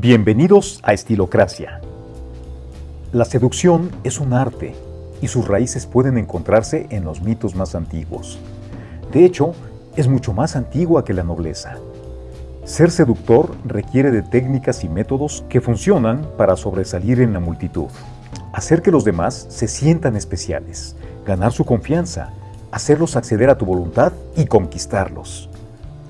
Bienvenidos a Estilocracia. La seducción es un arte y sus raíces pueden encontrarse en los mitos más antiguos. De hecho, es mucho más antigua que la nobleza. Ser seductor requiere de técnicas y métodos que funcionan para sobresalir en la multitud, hacer que los demás se sientan especiales, ganar su confianza, hacerlos acceder a tu voluntad y conquistarlos.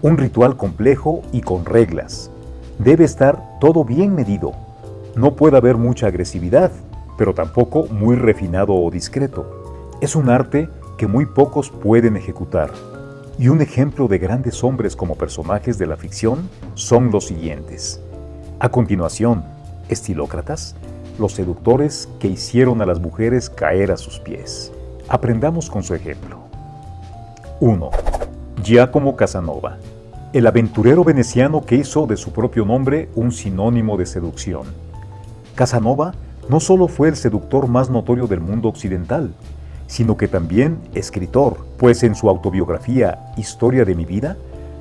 Un ritual complejo y con reglas, Debe estar todo bien medido. No puede haber mucha agresividad, pero tampoco muy refinado o discreto. Es un arte que muy pocos pueden ejecutar. Y un ejemplo de grandes hombres como personajes de la ficción son los siguientes. A continuación, estilócratas, los seductores que hicieron a las mujeres caer a sus pies. Aprendamos con su ejemplo. 1. Giacomo Casanova el aventurero veneciano que hizo de su propio nombre un sinónimo de seducción. Casanova no solo fue el seductor más notorio del mundo occidental, sino que también escritor, pues en su autobiografía Historia de mi vida,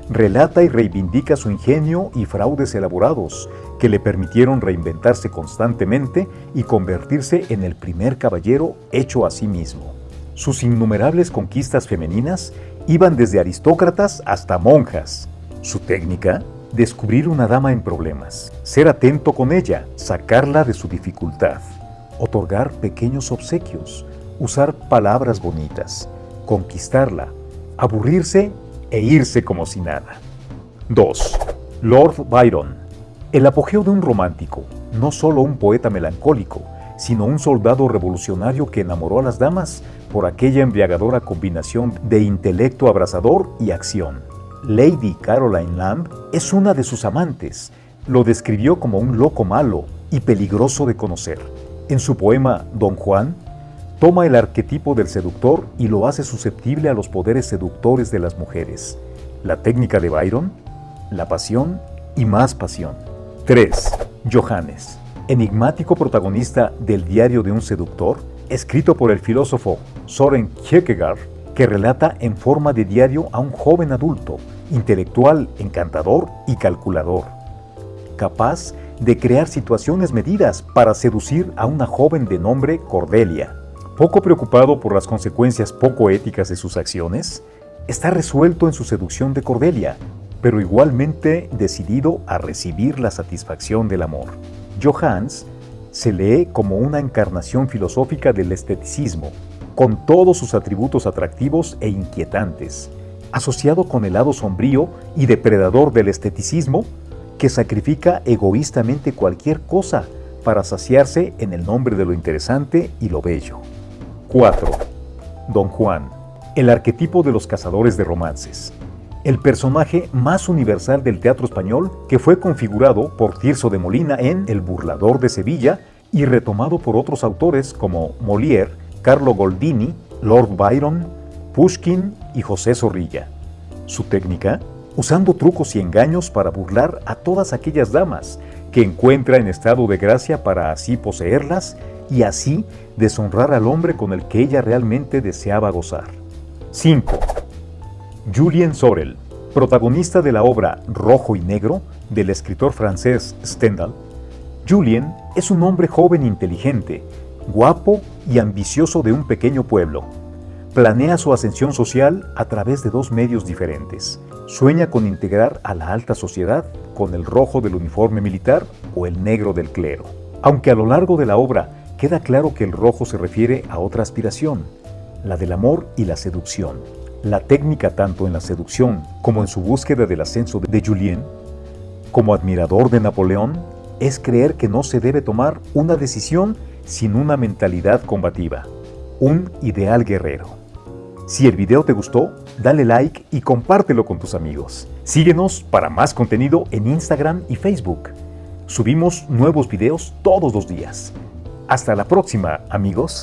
relata y reivindica su ingenio y fraudes elaborados que le permitieron reinventarse constantemente y convertirse en el primer caballero hecho a sí mismo. Sus innumerables conquistas femeninas iban desde aristócratas hasta monjas, su técnica, descubrir una dama en problemas, ser atento con ella, sacarla de su dificultad, otorgar pequeños obsequios, usar palabras bonitas, conquistarla, aburrirse e irse como si nada. 2. Lord Byron. El apogeo de un romántico, no solo un poeta melancólico, sino un soldado revolucionario que enamoró a las damas por aquella embriagadora combinación de intelecto abrasador y acción. Lady Caroline Lamb es una de sus amantes. Lo describió como un loco malo y peligroso de conocer. En su poema Don Juan, toma el arquetipo del seductor y lo hace susceptible a los poderes seductores de las mujeres. La técnica de Byron, la pasión y más pasión. 3. Johannes, enigmático protagonista del Diario de un seductor, escrito por el filósofo Soren Kierkegaard, que relata en forma de diario a un joven adulto, intelectual, encantador y calculador, capaz de crear situaciones medidas para seducir a una joven de nombre Cordelia. Poco preocupado por las consecuencias poco éticas de sus acciones, está resuelto en su seducción de Cordelia, pero igualmente decidido a recibir la satisfacción del amor. Johannes se lee como una encarnación filosófica del esteticismo, con todos sus atributos atractivos e inquietantes, asociado con el lado sombrío y depredador del esteticismo, que sacrifica egoístamente cualquier cosa para saciarse en el nombre de lo interesante y lo bello. 4. Don Juan, el arquetipo de los cazadores de romances. El personaje más universal del teatro español que fue configurado por Tirso de Molina en El burlador de Sevilla y retomado por otros autores como Molière, Carlo Goldini, Lord Byron, Pushkin y José Zorrilla. Su técnica, usando trucos y engaños para burlar a todas aquellas damas que encuentra en estado de gracia para así poseerlas y así deshonrar al hombre con el que ella realmente deseaba gozar. 5. Julien Sorel, protagonista de la obra Rojo y Negro del escritor francés Stendhal, Julien es un hombre joven e inteligente guapo y ambicioso de un pequeño pueblo. Planea su ascensión social a través de dos medios diferentes. Sueña con integrar a la alta sociedad con el rojo del uniforme militar o el negro del clero. Aunque a lo largo de la obra queda claro que el rojo se refiere a otra aspiración, la del amor y la seducción. La técnica tanto en la seducción como en su búsqueda del ascenso de Julien, como admirador de Napoleón, es creer que no se debe tomar una decisión sin una mentalidad combativa, un ideal guerrero. Si el video te gustó, dale like y compártelo con tus amigos. Síguenos para más contenido en Instagram y Facebook. Subimos nuevos videos todos los días. Hasta la próxima, amigos.